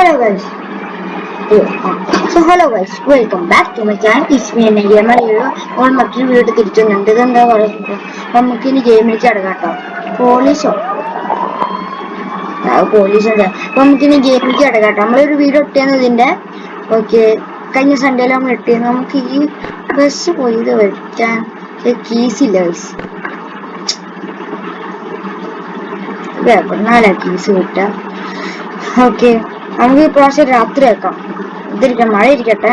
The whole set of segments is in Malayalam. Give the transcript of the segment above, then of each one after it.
hello guys. So hello guys welcome back to my channel Ismi എന്ന ഗെയിമർ നമ്മൾ മറ്റൊരു വീഡിയോ തിരിച്ചുന്നുണ്ട് ഇതെന്താ പറയുന്നത്? നമുക്ക് ഇനി ഗെയിമിലേക്ക് അടങ്ങാം കേട്ടോ. പോലീസോ പോലീസോ അപ്പൊ നമുക്ക് ഇനി ഗെയിമിലേക്ക് അടങ്ങാം കേട്ടോ. നമ്മളൊരു വീഡിയോ ഇട്ടിരുന്നു ഇതിന്റെ. ഓക്കെ കഴിഞ്ഞ സൺഡേയിൽ നമ്മൾ ഇട്ടിരുന്നു നമുക്ക് ഈ ബസ് പോയി ഇത് വെക്കാൻ കീസ് ഇല്ല ഗൈസ് എവിടുന്നാലാ കീസ് കിട്ടുക ഓക്കെ നമുക്ക് ഈ പ്രാവശ്യം രാത്രി ആക്കാം ഇതിരിക്കാം മഴ ഇരിക്കട്ടെ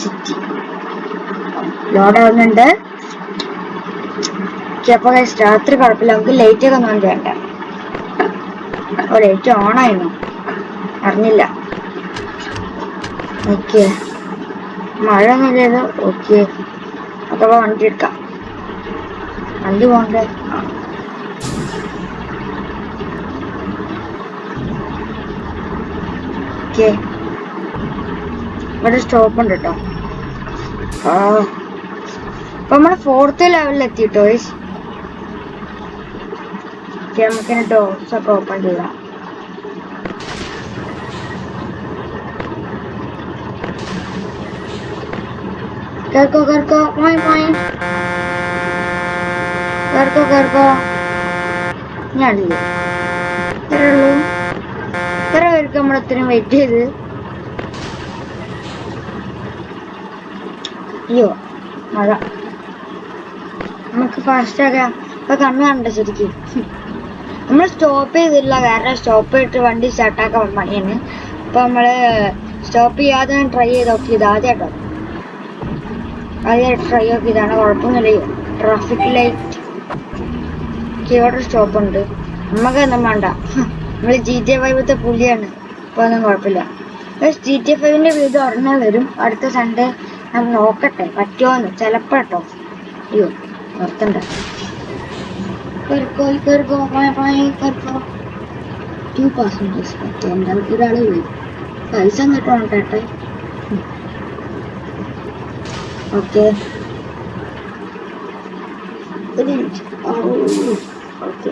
സിറ്റി ലോഡ് ആവുന്നുണ്ട്. അപ്പൊ രാത്രി കുഴപ്പമില്ല. നമുക്ക് ലൈറ്റ് ഒക്കെ ഒന്നും വേണ്ട. ഓ ലൈറ്റ് ഓൺ ആയിരുന്നു അറിഞ്ഞില്ല. ഓക്കെ മഴ ഒന്നും ചെയ്ത് ഓക്കെ അഥവാ വണ്ടി എടുക്കാം വണ്ടി പോകണ്ടേ? ആ ഓക്കെ ഇവിടെ സ്റ്റോപ്പ് ഉണ്ട് കേട്ടോ ആ. അപ്പൊ നമ്മൾ ഫോർത്ത് ലെവലിൽ എത്തിട്ടോ ഓക്കെ നമുക്കിനി ഡോർസ് ഒക്കെ ഓപ്പൺ ചെയ്യാം. കേൾക്കോ കേൾക്കോ? പോയി പോയി കേൾക്കോ കേൾക്കോ? ഞാനില്ലേ ഇത്രേ ഉള്ളൂ. എത്ര പേർക്ക് നമ്മൾ ഇത്രയും വെയിറ്റ് ചെയ്ത്? അയ്യോ മഴ. നമുക്ക് ഫാസ്റ്റ് ആക്കാം. ഇപ്പൊ കണ്ണു കണ്ട ശരിക്കും. നമ്മൾ സ്റ്റോപ്പ് ചെയ്തില്ല കാരണം സ്റ്റോപ്പ് ചെയ്തിട്ട് വണ്ടി സ്റ്റാർട്ടാക്കാൻ പണിയാണ്. അപ്പൊ നമ്മൾ സ്റ്റോപ്പ് ചെയ്യാതെ ട്രൈ ചെയ്ത് നോക്കിയത് ആദ്യമായിട്ടോ ആദ്യമായിട്ട് ട്രൈ നോക്കിയതാണ് കുഴപ്പമൊന്നുമില്ല. ട്രാഫിക് ലൈറ്റ് സ്റ്റോപ്പ് ഉണ്ട്. നമുക്ക് ഒന്നും വേണ്ട. നമ്മൾ ജി ടി ഫൈവത്തെ പുലിയാണ്. ഇപ്പൊ ഒന്നും കുഴപ്പമില്ല. ജി ടി ഫൈവിന്റെ വീട് ഉടനെ വരും. അടുത്ത സൺഡേ ഞാൻ നോക്കട്ടെ. പറ്റുമോന്ന് ചിലപ്പോട്ടോ അയ്യോ നിർത്തണ്ട. കേറിക്കോ കേറിക്കോ മായ മായ കേറിക്കോ ടു പാസഞ്ചേഴ്സ് പറ്റും എന്തായാലും ഒരാളെ പോയി പൈസ എന്നിട്ടാണ് ഓക്കെ. ഒരു മിനിറ്റ്. ഓക്കെ.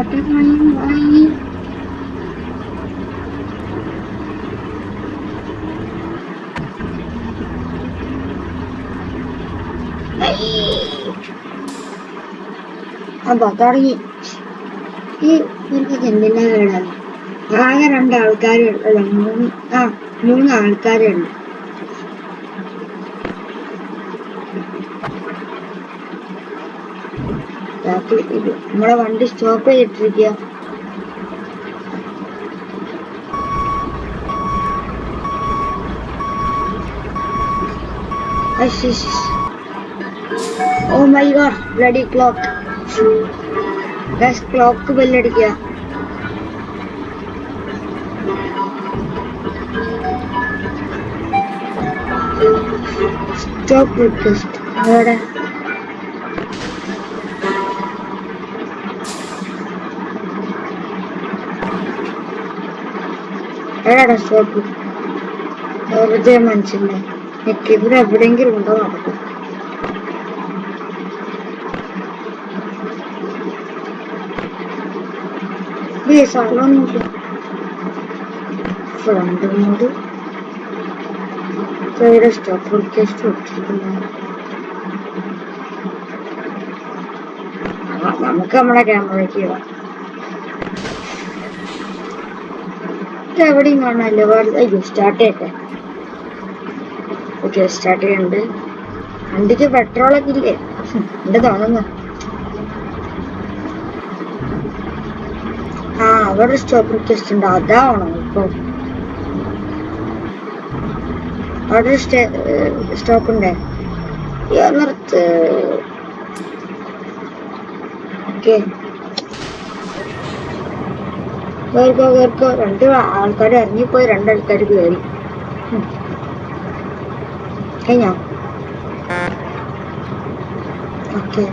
വണ്ടി ഓട്ടം വാങ്ങി അപ്പൊ തുടങ്ങി. ഈ എനിക്ക് എന്തിനാ കേടാണ് ആകെ രണ്ട് മൂന്ന് ആ മൂന്ന് ആൾക്കാരുണ്ട് ബാക്കി ഇത് നമ്മളെ വണ്ടി സ്റ്റോപ്പ് ചെയ്തിട്ടിരിക്കുക. ഓ my god bloody clock. Clock ബെല്ലടിക്കുക stop request അവിടെ എടാ സ്റ്റോപ്പ് വെറുതെ മനുഷ്യന്റെ എനിക്ക് ഇവിടെ എവിടെയെങ്കിലും ഉണ്ടോ നടക്കും ഫ്രണ്ട് മോഡ് ഇവിടെ സ്റ്റോപ്പ് റിക്വസ്റ്റ് കൊടുത്തിരിക്കുന്നു നമുക്ക് നമ്മുടെ ക്യാമറയ്ക്ക് പോവാം എവിടെയും കാണാനല്ലോ വേറെ അയ്യോ സ്റ്റാർട്ട് ചെയ്യട്ടെ. ഓക്കെ സ്റ്റാർട്ട് ചെയ്യുന്നുണ്ട്. വണ്ടിക്ക് പെട്രോളൊക്കെ ഇല്ലേ? എന്റെ തോന്നുന്നു. ആ അവിടെ സ്റ്റോപ്പ് റിക്വസ്റ്റ് ഉണ്ട്. അതാണോ ഇപ്പൊ? അവിടെ സ്റ്റോപ്പ് ഉണ്ട്? നിർത്ത്. ഓക്കെ. കയറിക്കോ കയറിക്കോ രണ്ട് ആൾക്കാർ ഇറങ്ങിപ്പോയി രണ്ടാൾക്കാർ കയറി കഴിഞ്ഞോ ഓക്കെ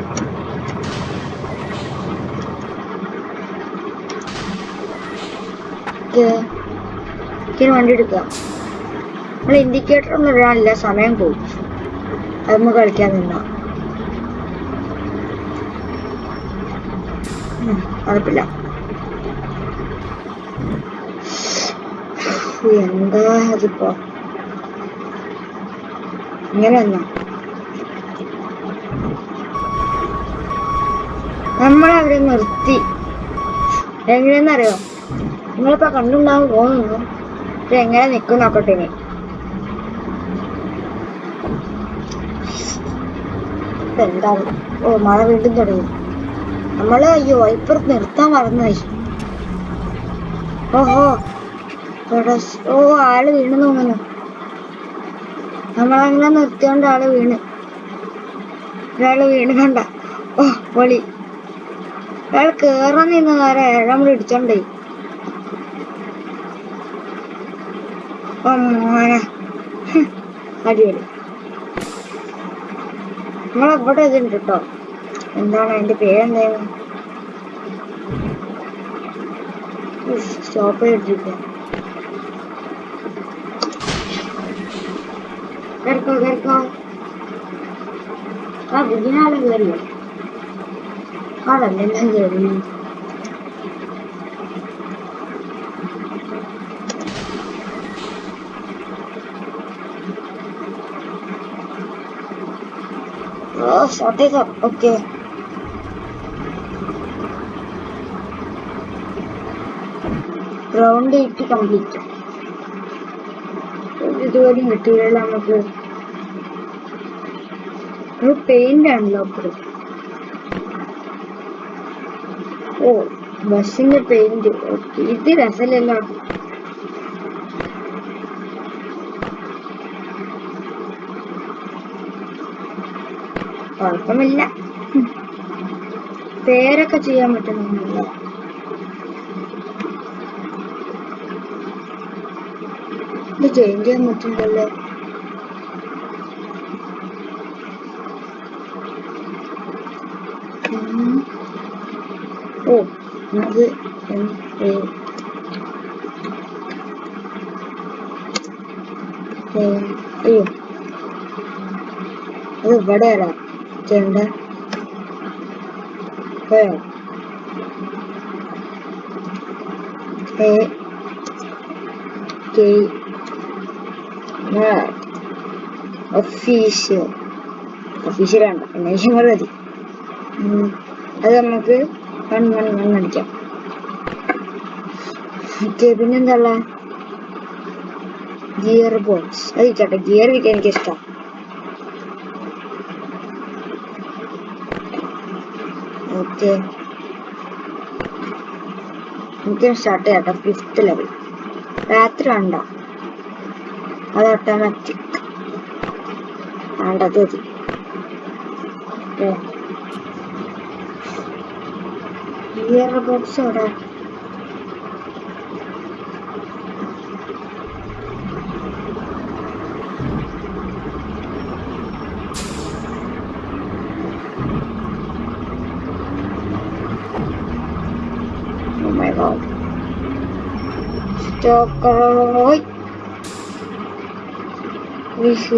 വണ്ടി എടുക്കാം നമ്മൾ ഇൻഡിക്കേറ്റർ ഒന്നും ഇടാനില്ല സമയം പോകും അത് നമുക്ക് കളിക്കാൻ നിന്നാ അതപ്പില്ല എന്താ അതിപ്പോ? ഇങ്ങനെ വന്നോ? നമ്മളവരെ നിർത്തി. എങ്ങനെയെന്നറിയോ? നിങ്ങളിപ്പോ കണ്ടുണ്ടാവും ഇത് എങ്ങനെ നിക്കും നോക്കട്ടെ എന്താണ് ഓ മഴ വീണ്ടും തുടങ്ങി. നമ്മൾ അയ്യോ ഇപ്പുറത്ത് നിർത്താൻ മറന്നുപോയി. ഓഹോ. ഇവിടെ ഓ ആൾ വീണ് തോന്നുന്നു. നമ്മളങ്ങനെ നിർത്തിയോണ്ട് ആൾ വീണ്. ഒരാൾ വീണ് കണ്ട ഓ പൊളി. അയാൾ കേറാൻ നിന്നതാരെ നമ്മൾ ഇടിച്ചോണ്ടേ ഓ മോനെ. അടിപൊളി. നമ്മളെവിടെ ഇതുണ്ട് കേട്ടോ. എന്താണ് അതിന്റെ പേരെന്തായിരുന്നു സ്റ്റോപ്പ് ചെയ്തിരിക്കുക കേൾക്കോ കേൾക്കോ ആ ബുദ്ധിനാളും കയറിയോ ആളല്ലെല്ലാം കയറി ഓ ഷോട്ട് ചെയ്തോ ഓക്കെ റൗണ്ട് എയ്റ്റ് കംപ്ലീറ്റ് ഇതുവരെയും കിട്ടിയില്ല നമുക്ക് ഒരു പെയിന്റ് ആണല്ലോ അപ്പുറം ഓ ബസ്സിന്റെ പെയിന്റ് ഇത് രസമല്ലല്ലോ. കുഴപ്പമില്ല. പേരൊക്കെ ചെയ്യാൻ പറ്റുന്നില്ല ഇത് ചേഞ്ച് ചെയ്യാൻ പറ്റില്ലല്ലോ. ഓ അത് എം എ. അയ്യോ അത് ഇവിടെയല്ല. ഏ എ. കെ. ഒഫീഷ്യൽ ഒഫീഷ്യൽ വേണ്ട എന്നേക്കും കൂടെ മതി. അത് നമുക്ക് വൺ വൺ വൺ അടിക്കാം. ഓക്കെ പിന്നെന്താ ഗിയർ ബോക്സ് അത് ഇരിക്കട്ടെ ഗിയർ കിട്ടിയ എനിക്ക് ഇഷ്ടം ഓക്കെ എനിക്ക് സ്റ്റാർട്ട് ചെയ്യാട്ടോ ഫിഫ്ത്ത് ലെവൽ രാത്രി വേണ്ട. അത് ഓട്ടോമാറ്റിക് വേണ്ടത് മതി ഗിയർ ബോക്സ് എവിടെ? Oh my god.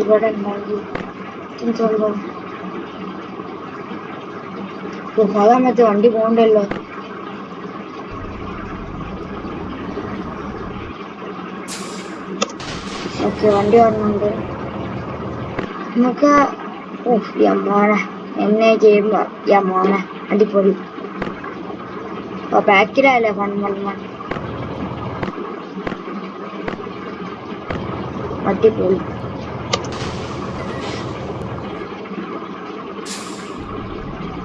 ഇവിടെ ഉണ്ടാക്കി സംഭവം അതാ മറ്റേ വണ്ടി പോകണ്ടല്ലോ ഓക്കെ വണ്ടി വരണുണ്ട് നമുക്ക് ഓഹ് യമോനെ എന്നെ ചെയ്യുമ്പോ യമോനെ അടിപൊളി. ഓ ബാക്കിലല്ലേ വൺ വൺ വൺ അടിപൊളി.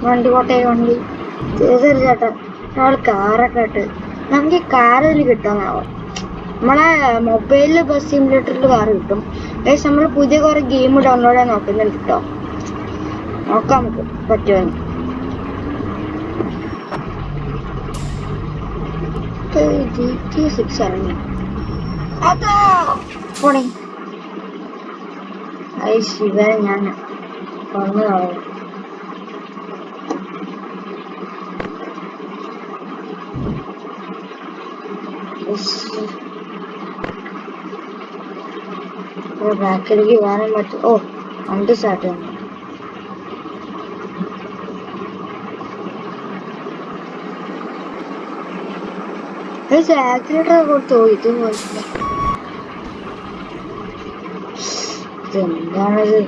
വണ്ടി പോട്ടെ വണ്ടി. ചേച്ചൊരു ചേട്ടൻ. അയാൾ കാറൊക്കെ ഇട്ട്. നമുക്ക് ഈ കാറിൽ കിട്ടാന്നാവോ നമ്മളെ മൊബൈലിൽ ബസ് സിമുലേറ്ററിൽ കാർ കിട്ടും. പക്ഷെ നമ്മൾ പുതിയ കുറെ ഗെയിം ഡൗൺലോഡ് ചെയ്യാൻ നോക്കുന്നുണ്ട് കേട്ടോ നോക്കാം നമുക്ക് പറ്റുമെന്ന്. ഐ ശിവ ഞാൻ പറഞ്ഞു കളയും ബാക്കിലേക്ക് പോകാനും പറ്റും. ഓ വണ്ടി സ്റ്റാർട്ട് ചെയ്യണം ആക്സിലേറ്റർ കൊടുത്തു ഇത് പോയിട്ടില്ല. ഇതെന്താണത്?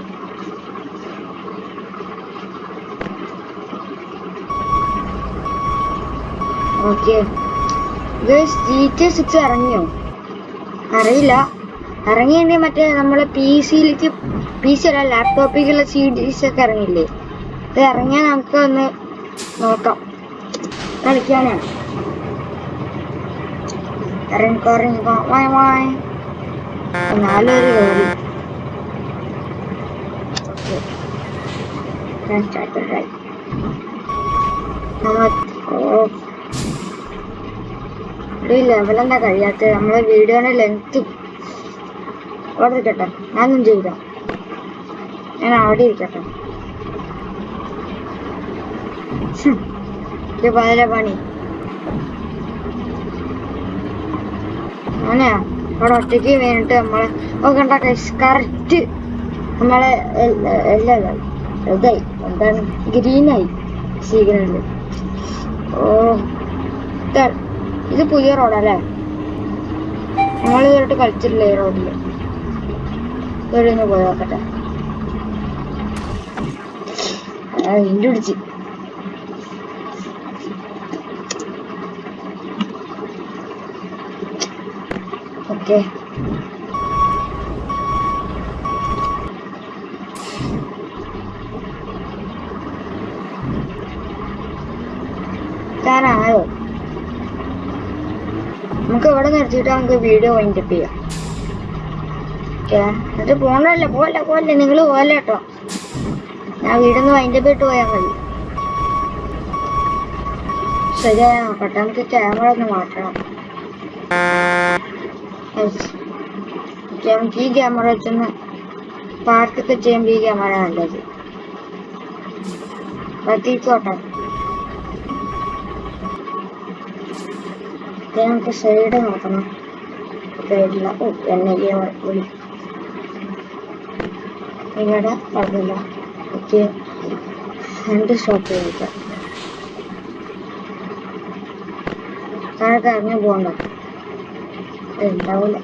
ഓക്കെ ജി ടി സിക്സ് ഇറങ്ങിയോ? അറിയില്ല. ഇറങ്ങിയെങ്കിൽ മറ്റേ നമ്മളെ പി സിയിലേക്ക് പി സി അല്ല ലാപ്ടോപ്പിലേക്കുള്ള സി ഡീസ് ഒക്കെ ഇറങ്ങില്ലേ അത് ഇറങ്ങിയാൽ നമുക്ക് ഒന്ന് നോക്കാം കളിക്കാനാണ് ഇറങ്ങിക്കോ ഇറങ്ങിക്കോ വായ് വായ നാലൊരു കയറി ഈ ലെവൽ എന്താ കഴിയാത്തത് നമ്മളെ വീഡിയോയുടെ ലെങ്ത് അവിടെ ഇരിക്കട്ടെ. ഞാനൊന്നും ചെയ്യില്ല ഞാൻ അവിടെ ഇരിക്കട്ടെ. ഇത് പതിലെ പണി. അങ്ങനെയാ അവിടെ ഒറ്റയ്ക്ക് വേണ്ടിട്ട് നമ്മളെ ഓ കണ്ട കറക്റ്റ് നമ്മളെ എല്ലാം ഇതായി. എന്താണ്? ഗ്രീനായി സിഗ്നൽ ഓ ഇതാ- പുതിയ റോഡല്ലേ ഞങ്ങൾ ഇതുവരെ കളിച്ചിട്ടില്ല ഈ റോഡിൽ ഇവിടെ ഒന്ന് പോയി നോക്കട്ടെ. പിടിച്ച്. ഓക്കെ. നമുക്ക് ഇവിടെ നിർത്തിയിട്ട് നമുക്ക് വീഡിയോ വൈൻഡപ്പ് ചെയ്യാം. ഓക്കെ എന്നിട്ട് പോണല്ല പോവല്ല പോവല്ല. നിങ്ങൾ പോവല്ല കേട്ടോ. ഞാൻ വീടൊന്ന് വൈൻഡപ്പ് ഇട്ട് പോയാൽ മതി. ശരിയാ നോക്കട്ടെ ക്യാമറ ഒന്ന് മാറ്റണം. നമുക്ക് ഈ ക്യാമറ വെച്ചൊന്ന് പാർക്കൊക്കെ ചെയ്യുമ്പോൾ ഈ ക്യാമറ നല്ലത്. പറ്റിക്കോട്ടെ. ഓക്കെ നമുക്ക് സൈഡ് നോക്കണം സൈഡില്ല ഓ എന്നെ വിളി ഇവിടെ കുഴപ്പമില്ല എനിക്ക് രണ്ട് സ്റ്റോപ്പ് ചെയ്തിട്ട് താഴെ കറങ്ങി പോകണ്ട ഉണ്ടാവില്ല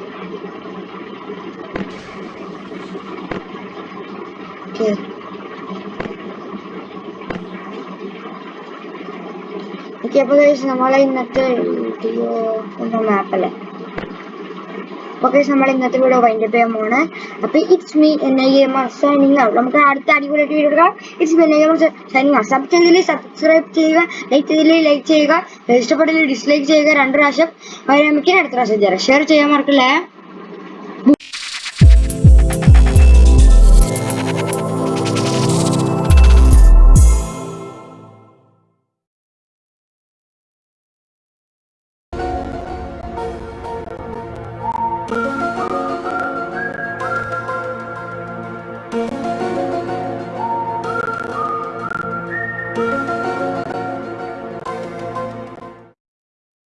കഴിച്ച് നമ്മളെ ഇന്നത്തെ വീഡിയോ എന്ന മാപ്പല്ലേ. ഓക്കെ നമ്മൾ ഇന്നത്തെ വീഡിയോ വൈൻഡ് ചെയ്യാൻ പോണ് അപ്പൊ it's me N I M signing out നമുക്ക് അടുത്ത അടിപൊളിയായിട്ട് വീഡിയോ എടുക്കാം. It's me N I M signing out sub ചെയ്തിൽ subscribe ചെയ്യുക ലൈക്ക് ചെയ്തിൽ ലൈക്ക് ചെയ്യുക ഇഷ്ടപ്പെട്ടില്ല ഡിസ്ലൈക്ക് ചെയ്യുക രണ്ട് പ്രാവശ്യം നമുക്ക് അടുത്ത പ്രാവശ്യം ഷെയർ ചെയ്യാൻ മറക്കില്ലേ?